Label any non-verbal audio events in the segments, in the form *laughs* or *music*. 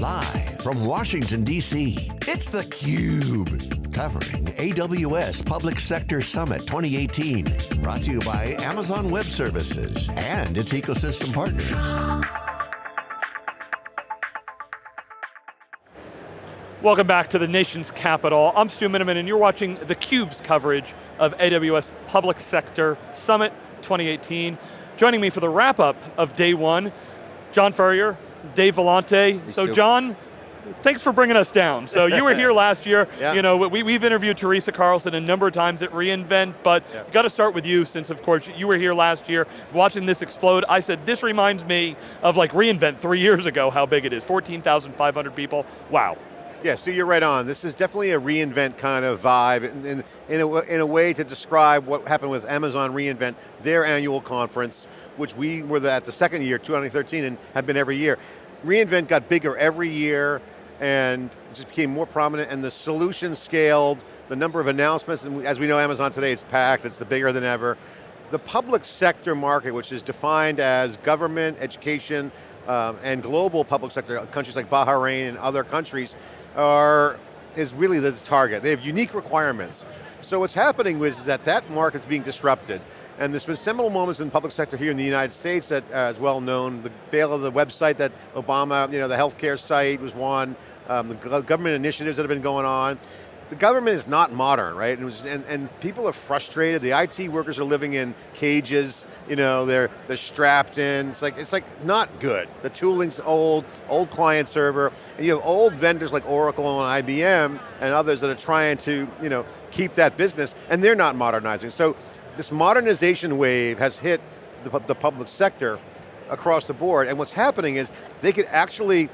Live from Washington, D.C., it's theCUBE. Covering AWS Public Sector Summit 2018. Brought to you by Amazon Web Services and its ecosystem partners. Welcome back to the nation's capital. I'm Stu Miniman and you're watching theCUBE's coverage of AWS Public Sector Summit 2018. Joining me for the wrap up of day one, John Furrier, Dave Vellante. So John, thanks for bringing us down. So you were here *laughs* last year. Yeah. You know, we, we've interviewed Teresa Carlson a number of times at reInvent, but Yeah. got to start with you since of course you were here last year, watching this explode. I said, this reminds me of like reInvent three years ago, how big it is, 14,500 people, wow. Yeah, so you're right on. This is definitely a reInvent kind of vibe in, in, in, a, in a way to describe what happened with Amazon reInvent, their annual conference, which we were at the second year, 2013, and have been every year. reInvent got bigger every year and just became more prominent and the solution scaled, the number of announcements, and as we know Amazon today is packed, it's the bigger than ever. The public sector market, which is defined as government, education, um, and global public sector, countries like Bahrain and other countries, are, is really the target. They have unique requirements. So what's happening is that that market's being disrupted. And there's been seminal moments in the public sector here in the United States that uh, is well known. The fail of the website that Obama, you know, the healthcare site was one. Um, the government initiatives that have been going on. The government is not modern, right? And, was, and, and people are frustrated. The IT workers are living in cages. You know, they're they're strapped in. It's like it's like not good. The tooling's old, old client server, and you have old vendors like Oracle and IBM and others that are trying to you know keep that business, and they're not modernizing. So this modernization wave has hit the, the public sector across the board, and what's happening is they could actually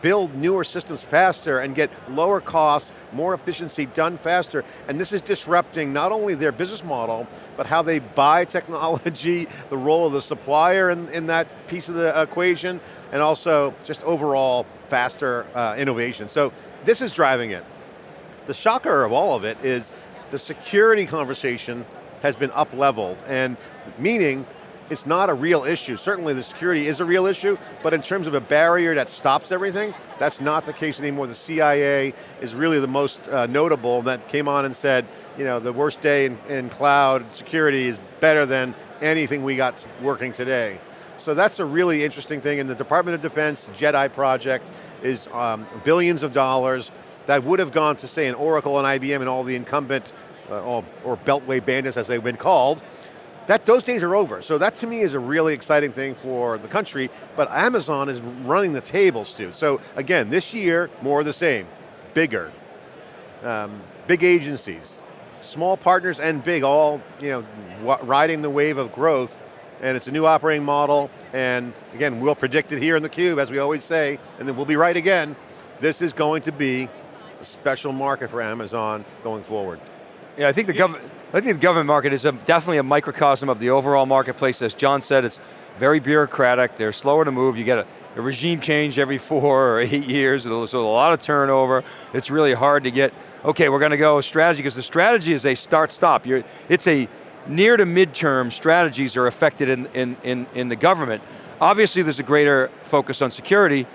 build newer systems faster and get lower costs, more efficiency done faster, and this is disrupting not only their business model, but how they buy *laughs* technology, the role of the supplier in, in that piece of the equation, and also just overall faster uh, innovation. So this is driving it. The shocker of all of it is the security conversation has been up leveled, and meaning it's not a real issue. Certainly the security is a real issue, but in terms of a barrier that stops everything, that's not the case anymore. The CIA is really the most uh, notable that came on and said, you know, the worst day in, in cloud security is better than anything we got working today. So that's a really interesting thing, and the Department of Defense JEDI project is um, billions of dollars that would have gone to say an Oracle and IBM and all the incumbent, uh, or Beltway bandits as they've been called, that, those days are over. So that to me is a really exciting thing for the country, but Amazon is running the table, Stu. So again, this year, more of the same, bigger, um, big agencies, small partners and big, all you know, riding the wave of growth, and it's a new operating model, and again, we'll predict it here in the cube, as we always say, and then we'll be right again. This is going to be a special market for Amazon going forward. Yeah, I think the government. I think the government market is a, definitely a microcosm of the overall marketplace. As John said, it's very bureaucratic. They're slower to move. You get a, a regime change every *laughs* four or eight years, so a lot of turnover. It's really hard to get. Okay, we're going to go strategy because the strategy is a start-stop. It's a near to midterm strategies are affected in, in, in, in the government. Obviously, there's a greater focus on security.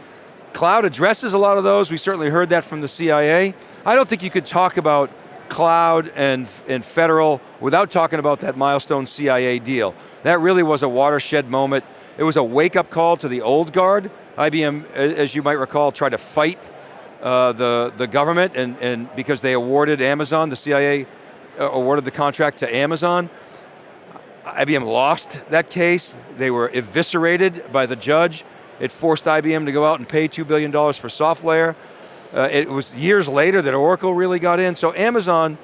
Cloud addresses a lot of those. We certainly heard that from the CIA. I don't think you could talk about cloud and, and federal without talking about that milestone CIA deal. That really was a watershed moment. It was a wake-up call to the old guard. IBM, as you might recall, tried to fight uh, the, the government and, and because they awarded Amazon, the CIA uh, awarded the contract to Amazon. IBM lost that case. They were eviscerated by the judge. It forced IBM to go out and pay $2 billion for SoftLayer. Uh, it was years later that Oracle really got in. So Amazon,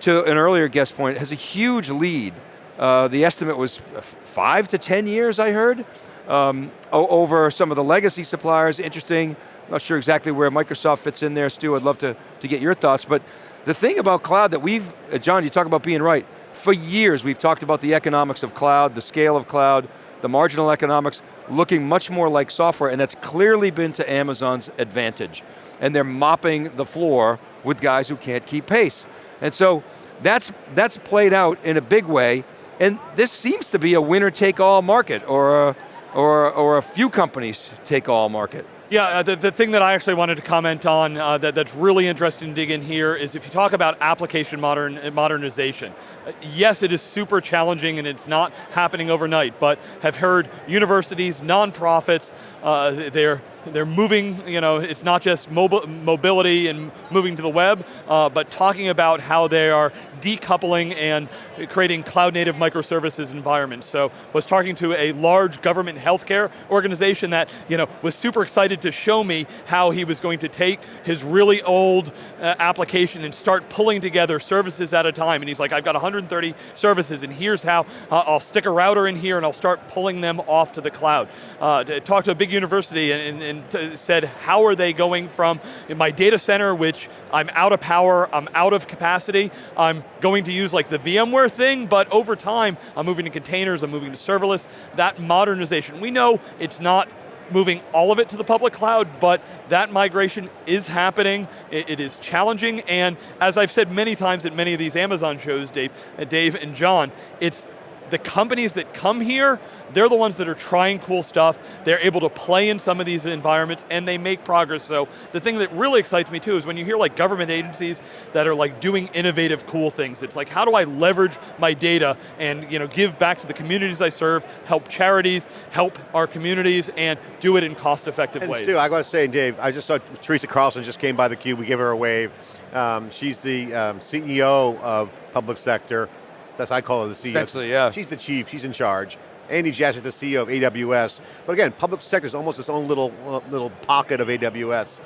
to an earlier guest point, has a huge lead. Uh, the estimate was five to 10 years, I heard, um, over some of the legacy suppliers. Interesting, not sure exactly where Microsoft fits in there, Stu, I'd love to, to get your thoughts. But the thing about cloud that we've, uh, John, you talk about being right, for years we've talked about the economics of cloud, the scale of cloud, the marginal economics, looking much more like software, and that's clearly been to Amazon's advantage. And they're mopping the floor with guys who can't keep pace. And so that's, that's played out in a big way, and this seems to be a winner take all market, or a, or, or a few companies take all market. Yeah, uh, the, the thing that I actually wanted to comment on uh, that, that's really interesting to dig in here is if you talk about application modern, modernization, uh, yes, it is super challenging and it's not happening overnight, but have heard universities, nonprofits, uh, they're they're moving, you know, it's not just mobility and moving to the web, uh, but talking about how they are decoupling and creating cloud native microservices environments. So was talking to a large government healthcare organization that you know, was super excited to show me how he was going to take his really old uh, application and start pulling together services at a time. And he's like, I've got 130 services and here's how uh, I'll stick a router in here and I'll start pulling them off to the cloud. Uh, to talk to a big university and, and said, how are they going from my data center, which I'm out of power, I'm out of capacity, I'm going to use like the VMware thing, but over time, I'm moving to containers, I'm moving to serverless. That modernization, we know it's not moving all of it to the public cloud, but that migration is happening, it, it is challenging, and as I've said many times at many of these Amazon shows, Dave, uh, Dave and John, it's the companies that come here, they're the ones that are trying cool stuff, they're able to play in some of these environments, and they make progress. So the thing that really excites me too is when you hear like government agencies that are like doing innovative, cool things. It's like, how do I leverage my data and you know, give back to the communities I serve, help charities, help our communities, and do it in cost-effective ways. Stu, I got to say, Dave, I just saw Teresa Carlson just came by the cube, we gave her a wave. Um, she's the um, CEO of public sector. That's I call her the CEO. Essentially, yeah. She's the chief, she's in charge. Andy Jassy is the CEO of AWS. But again, public sector is almost its own little, uh, little pocket of AWS.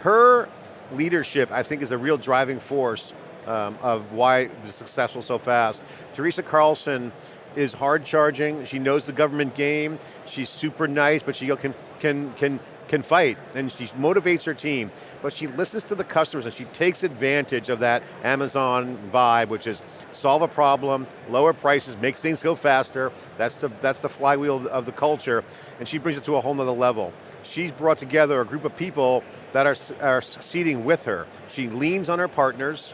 Her leadership, I think, is a real driving force um, of why the successful so fast. Teresa Carlson is hard charging, she knows the government game, she's super nice, but she can, can, can can fight and she motivates her team, but she listens to the customers and she takes advantage of that Amazon vibe, which is solve a problem, lower prices, makes things go faster. That's the, that's the flywheel of the culture, and she brings it to a whole nother level. She's brought together a group of people that are, are succeeding with her. She leans on her partners,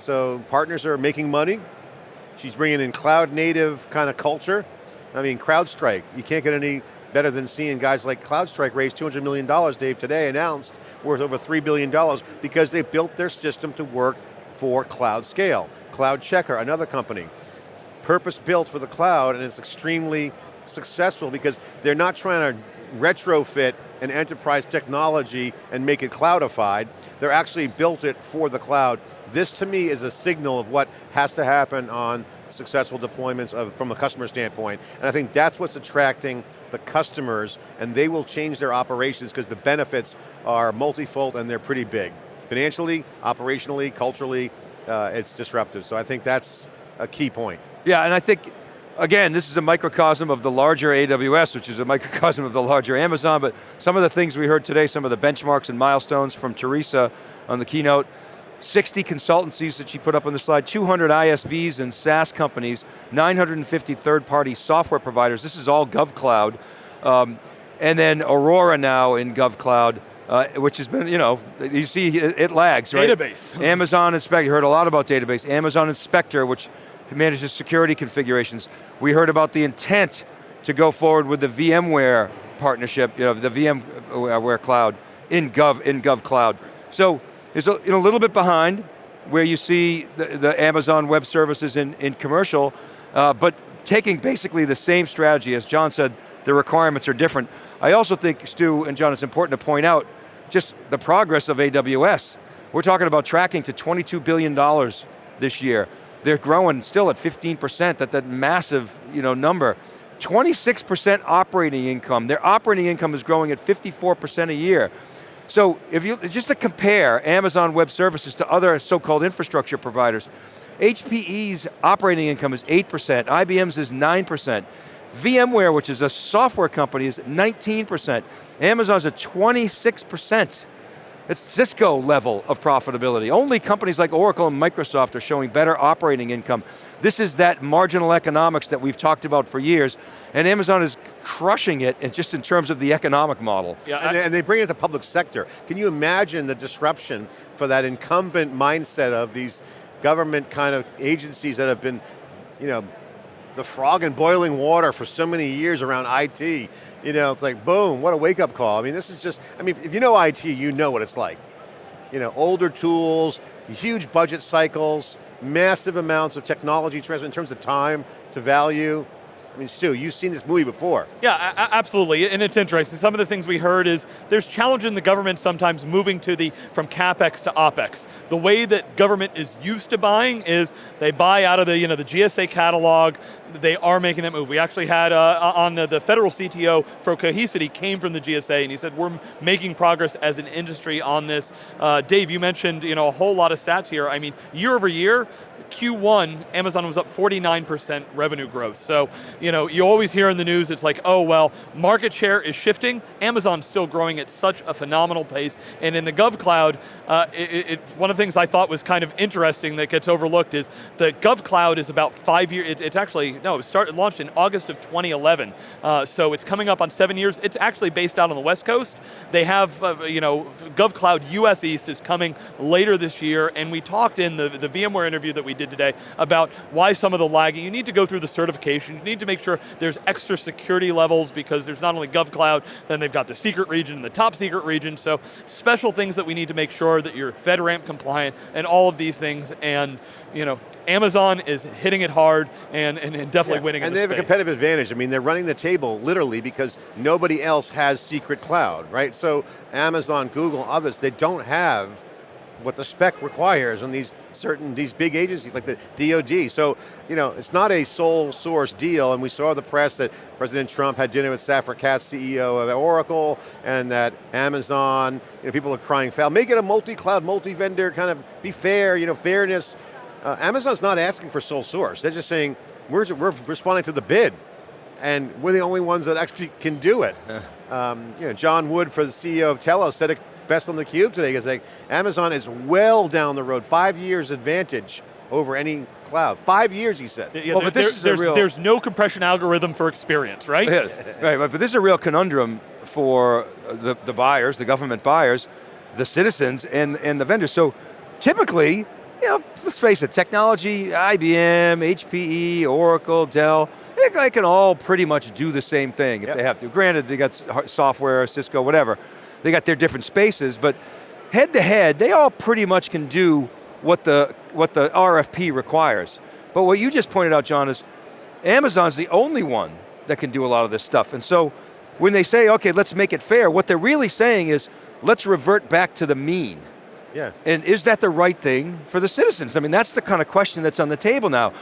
so partners are making money. She's bringing in cloud native kind of culture. I mean, CrowdStrike, you can't get any better than seeing guys like CrowdStrike raise $200 million, Dave, today announced, worth over $3 billion, because they built their system to work for cloud scale. CloudCheckr, another company, purpose built for the cloud and it's extremely successful because they're not trying to retrofit an enterprise technology and make it cloudified. They're actually built it for the cloud. This to me is a signal of what has to happen on successful deployments of, from a customer standpoint. And I think that's what's attracting the customers and they will change their operations because the benefits are multifold and they're pretty big. Financially, operationally, culturally, uh, it's disruptive. So I think that's a key point. Yeah, and I think, again, this is a microcosm of the larger AWS, which is a *laughs* microcosm of the larger Amazon, but some of the things we heard today, some of the benchmarks and milestones from Teresa on the keynote, 60 consultancies that she put up on the slide, 200 ISVs and SaaS companies, 950 third-party software providers, this is all GovCloud, um, and then Aurora now in GovCloud, uh, which has been, you know, you see it, it lags, right? Database. *laughs* Amazon Inspector, you heard a lot about database. Amazon Inspector, which manages security configurations. We heard about the intent to go forward with the VMware partnership, you know, the VMware cloud in Gov, in GovCloud. So, it's a, a little bit behind where you see the, the Amazon Web Services in, in commercial, uh, but taking basically the same strategy, as John said, the requirements are different. I also think, Stu and John, it's important to point out just the progress of AWS. We're talking about tracking to $22 billion this year. They're growing still at 15%, at that massive you know, number. 26% operating income. Their operating income is growing at 54% a year. So if you, just to compare Amazon Web Services to other so-called infrastructure providers, HPE's operating income is 8%, IBM's is 9%. VMware, which is a software company, is 19%. Amazon's at 26%. It's Cisco level of profitability. Only companies like Oracle and Microsoft are showing better operating income. This is that marginal economics that we've talked about for years, and Amazon is crushing it in just in terms of the economic model. Yeah, and, they, and they bring it to the public sector. Can you imagine the disruption for that incumbent mindset of these government kind of agencies that have been, you know, the frog in boiling water for so many years around IT. You know, it's like, boom, what a wake up call. I mean, this is just, I mean, if you know IT, you know what it's like. You know, older tools, huge budget cycles, massive amounts of technology transfer in terms of time to value. I mean, Stu, you've seen this movie before. Yeah, absolutely, and it's interesting. Some of the things we heard is there's challenge in the government sometimes moving to the, from CapEx to OpEx. The way that government is used to buying is they buy out of the, you know, the GSA catalog, they are making that move. We actually had uh, on the, the, federal CTO for Cohesity came from the GSA and he said we're making progress as an industry on this. Uh, Dave, you mentioned you know, a whole lot of stats here. I mean, year over year, Q1, Amazon was up 49% revenue growth. So, you know, you always hear in the news, it's like, oh, well, market share is shifting. Amazon's still growing at such a phenomenal pace. And in the GovCloud, uh, it, it, one of the things I thought was kind of interesting that gets overlooked is the GovCloud is about five years, it, it's actually, no, it started, launched in August of 2011. Uh, so it's coming up on seven years. It's actually based out on the West Coast. They have, uh, you know, GovCloud US East is coming later this year, and we talked in the, the VMware interview that we did today about why some of the lagging. You need to go through the certification. You need to make sure there's extra security levels because there's not only GovCloud, then they've got the secret region, and the top secret region, so special things that we need to make sure that you're FedRAMP compliant and all of these things, and you know, Amazon is hitting it hard and, and, and definitely yeah, winning And the they have space. a competitive advantage. I mean, they're running the table literally because nobody else has secret cloud, right? So Amazon, Google, others, they don't have what the spec requires on these certain, these big agencies like the DoD. So, you know, it's not a sole source deal, and we saw the press that President Trump had dinner with Safra Catz, CEO of Oracle, and that Amazon, you know, people are crying foul. Make it a multi-cloud, multi-vendor, kind of be fair, you know, fairness. Uh, Amazon's not asking for sole source. They're just saying, we're, we're responding to the bid and we're the only ones that actually can do it. *laughs* Um, you know, John Wood, for the CEO of Telos, said it best on the cube today. He's like, Amazon is well down the road, five years advantage over any cloud. Five years, he said. Yeah, well, there, but this there, there's, real... there's no compression algorithm for experience, right? Yeah, *laughs* right, but this is a real conundrum for the, the buyers, the government buyers, the citizens, and, and the vendors. So typically, you know, let's face it, technology, IBM, HPE, Oracle, Dell, they can all pretty much do the same thing if yep. they have to. Granted, they got software, Cisco, whatever. They got their different spaces, but head to head, they all pretty much can do what the, what the RFP requires. But what you just pointed out, John, is Amazon's the only one that can do a lot of this stuff. And so when they say, okay, let's make it fair, what they're really saying is, let's revert back to the mean. Yeah. And is that the right thing for the citizens? I mean, that's the kind of question that's on the table now.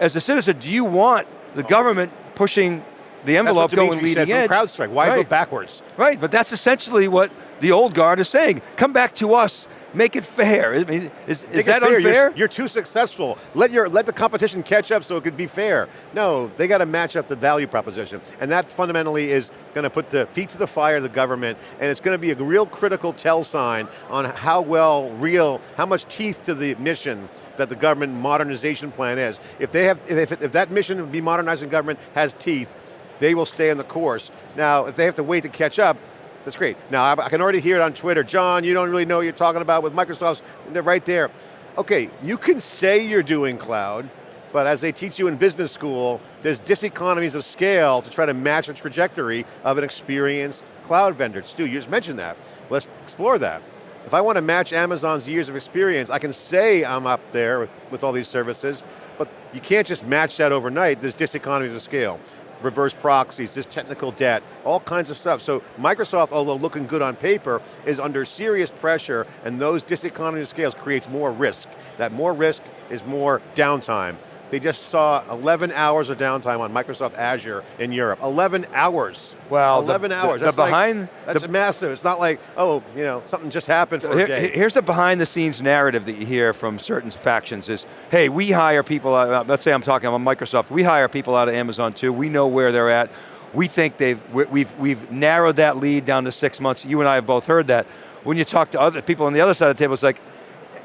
As a citizen, do you want the oh. government pushing the envelope going leading edge. CrowdStrike, why right. go backwards? Right, but that's essentially what the old guard is saying. Come back to us, make it fair. I mean, is, is that fair. unfair? You're, you're, too successful. Let your let the competition catch up so it could be fair. No, they got to match up the value proposition. And that fundamentally is going to put the feet to the fire of the government, and it's going to be a real critical tell sign on how well, real, how much teeth to the mission that the government modernization plan is. If they have, if, if that mission of be modernizing government has teeth, they will stay on the course. Now, if they have to wait to catch up, that's great. Now, I, can already hear it on Twitter. John, you don't really know what you're talking about with Microsoft's, they're right there. Okay, you can say you're doing cloud, but as they teach you in business school, there's diseconomies of scale to try to match the trajectory of an experienced cloud vendor. Stu, you just mentioned that. Let's explore that. If I want to match Amazon's years of experience, I can say I'm up there with all these services, but you can't just match that overnight. There's diseconomies of scale. Reverse proxies, this technical debt, all kinds of stuff. So Microsoft, although looking good on paper, is under serious pressure and those diseconomies of scales creates more risk. That more risk is more downtime. They just saw 11 hours of downtime on Microsoft Azure in Europe. 11 hours. Well, 11 the, hours. The, the behind, like, that's the, massive. It's not like, oh, you know, something just happened for here, a day. Here's the behind the scenes narrative that you hear from certain factions is, hey, we hire people, out, uh, let's say I'm talking about Microsoft, we hire people out of Amazon too, we know where they're at, we think they've, we've, we've narrowed that lead down to six months, you and I have both heard that. When you talk to other people on the other side of the table, it's like,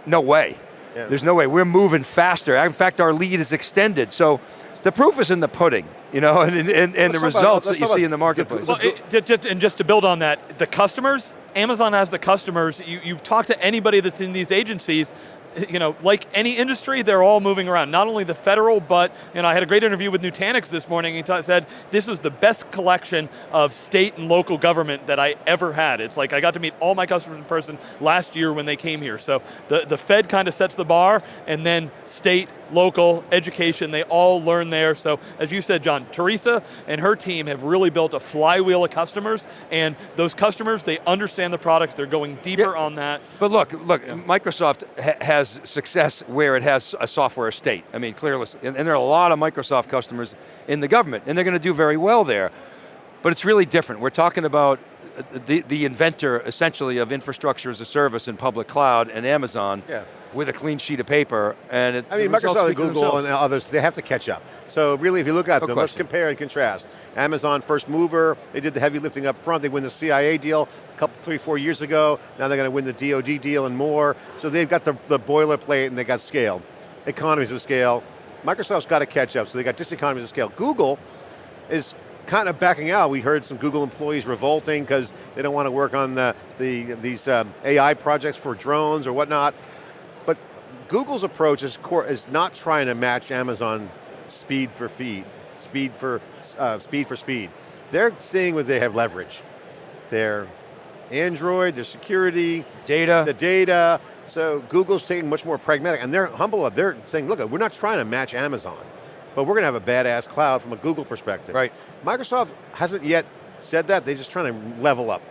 no way. Yeah. There's no way, we're moving faster. In fact, our lead is extended. So the proof is in the pudding, you know, *laughs* and, and, and the results about, that you see in the marketplace. Well, it, and just to build on that, the customers, Amazon has the customers, you, you've talked to anybody that's in these agencies, you know, like any industry, they're all moving around. Not only the federal, but you know, I had a great interview with Nutanix this morning. He said this was the best collection of state and local government that I ever had. It's like I got to meet all my customers in person last year when they came here. So the, the Fed kind of sets the bar, and then state, local, education, they all learn there. So as you said, John, Teresa and her team have really built a flywheel of customers, and those customers, they understand the products, they're going deeper on that. But look, look, yeah. Microsoft ha has success where it has a software estate. I mean, clearly, and, and there are a lot of Microsoft customers in the government, and they're going to do very well there. But it's really different. We're talking about the, the inventor, essentially, of infrastructure as a service in public cloud and Amazon. Yeah with a clean sheet of paper, and it, I mean, Microsoft and Google and others, they have to catch up. So really, if you look at no them, question. let's compare and contrast. Amazon, first mover, they did the heavy lifting up front, they win the CIA deal a couple, three, four years ago, now they're going to win the DoD deal and more. So they've got the, the boilerplate and they got scale. Economies of scale. Microsoft's got to catch up, so they got diseconomies of scale. Google is kind of backing out. We heard some Google employees revolting because they don't want to work on the, the these um, AI projects for drones or whatnot. Google's approach is, is not trying to match Amazon speed for feed, speed for uh, speed for speed. They're seeing where they have leverage. Their Android, their security, data, the data. So Google's taking much more pragmatic, and they're humble. They're saying, look, we're not trying to match Amazon but we're going to have a badass cloud from a Google perspective. Right. Microsoft hasn't yet said that, they're just trying to level up.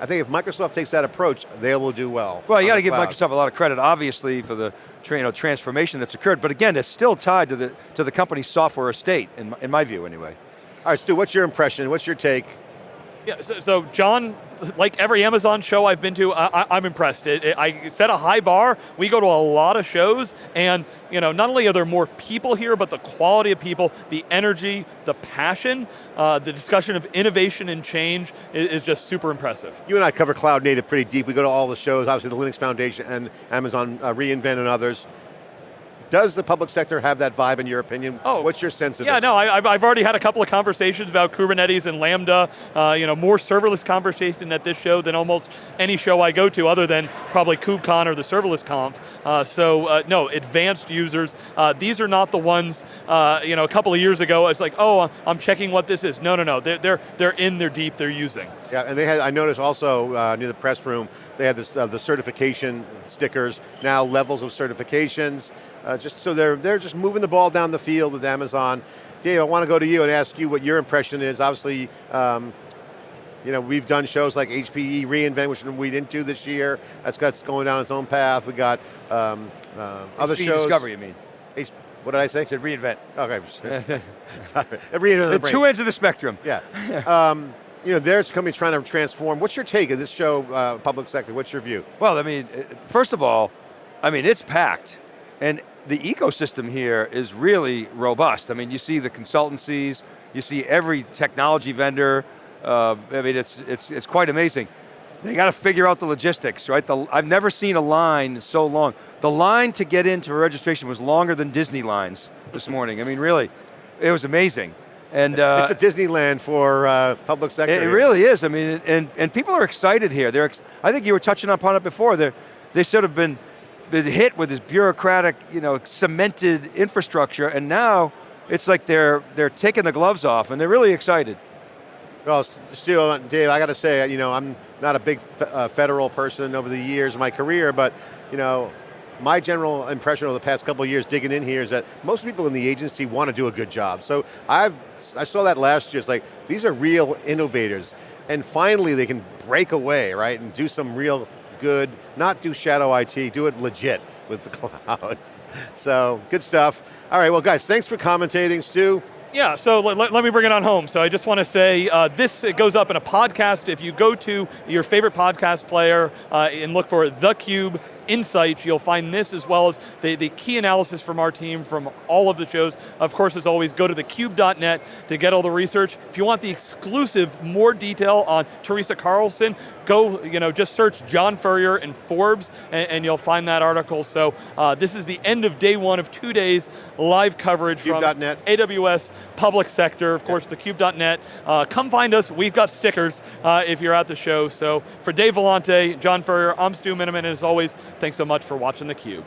I think if Microsoft takes that approach, they will do well. Well, you got to give Microsoft a lot of credit, obviously, for the you know, transformation that's occurred, but again, it's still tied to the, to the company's software estate, in my, in my view anyway. All right, Stu, what's your impression, what's your take? Yeah, so, so John like every Amazon show I've been to, I, am I'm impressed. It, it, I set a high bar. We go to a lot of shows, and you know, not only are there more people here, but the quality of people, the energy, the passion, uh, the discussion of innovation and change is, is, just super impressive. You and I cover cloud native pretty deep. We go to all the shows, obviously the Linux Foundation and Amazon uh, reInvent and others. Does the public sector have that vibe in your opinion? Oh, What's your sense of yeah, it? Yeah, no, I, have I've already had a couple of conversations about Kubernetes and Lambda, uh, you know, more serverless conversation at this show than almost any show I go to other than probably KubeCon or the serverless conf. Uh, so uh, no, advanced users, uh, these are not the ones, uh, you know, a couple of years ago, it's like, oh, I'm checking what this is. No, no, no, they're, they're, they're in, they're deep, they're using. Yeah, and they had, I noticed also uh, near the press room, they had this, the certification stickers, now levels of certifications, uh, just so they're, they're just moving the ball down the field with Amazon. Dave, I want to go to you and ask you what your impression is. Obviously, um, you know, we've done shows like HPE reInvent, which we didn't do this year. That's got going down its own path. We got um, uh, other shows. Discovery, you mean? H what did I say? I said reInvent. Okay. *laughs* *laughs* reInvent the, the two ends of the spectrum. Yeah. um, you know, there's companies trying to transform. What's your take of this show, uh, public sector? What's your view? Well, I mean, uh, first of all, I mean, it's packed. And the ecosystem here is really robust. I mean, you see the consultancies, you see every technology vendor, uh, I mean, it's, it's, it's quite amazing. They got to figure out the logistics, right? The, I've never seen a line so long. The line to get into a registration was longer than Disney lines this morning. I mean, really, it was amazing. And uh, it's a Disneyland for uh, public sector. It, it really is. I mean, and, and people are excited here. They're, I think you were touching upon it before. They're, they sort of been been hit with this bureaucratic, you know, cemented infrastructure, and now it's like they're, they're taking the gloves off, and they're really excited. Well, Stu, uh, Dave, I got to say, you know, I'm not a big uh, federal person over the years of my career, but, you know, my general impression over the past couple of years digging in here is that most people in the agency want to do a good job. So I've, I saw that last year, it's like, these are real innovators. And finally they can break away, right, and do some real good, not do shadow IT, do it legit with the *laughs* cloud. so, good stuff. All right, well guys, thanks for commentating, Stu. Yeah, so let, let, me bring it on home. So I just want to say, uh, this goes up in a podcast. If you go to your favorite podcast player uh, and look for theCUBE insights, you'll find this as well as the, the key analysis from our team from all of the shows. Of course, as always, go to thecube.net to get all the research. If you want the exclusive, more detail on Teresa Carlson, go, you know, just search John Furrier and Forbes and, and you'll find that article. So uh, this is the end of day one of two days live coverage Cube. from Net. AWS, public sector, of course, thecube.net. Uh, come find us, we've got stickers uh, if you're at the show. So for Dave Vellante, John Furrier, I'm Stu Miniman, and as always, thanks so much for watching theCUBE.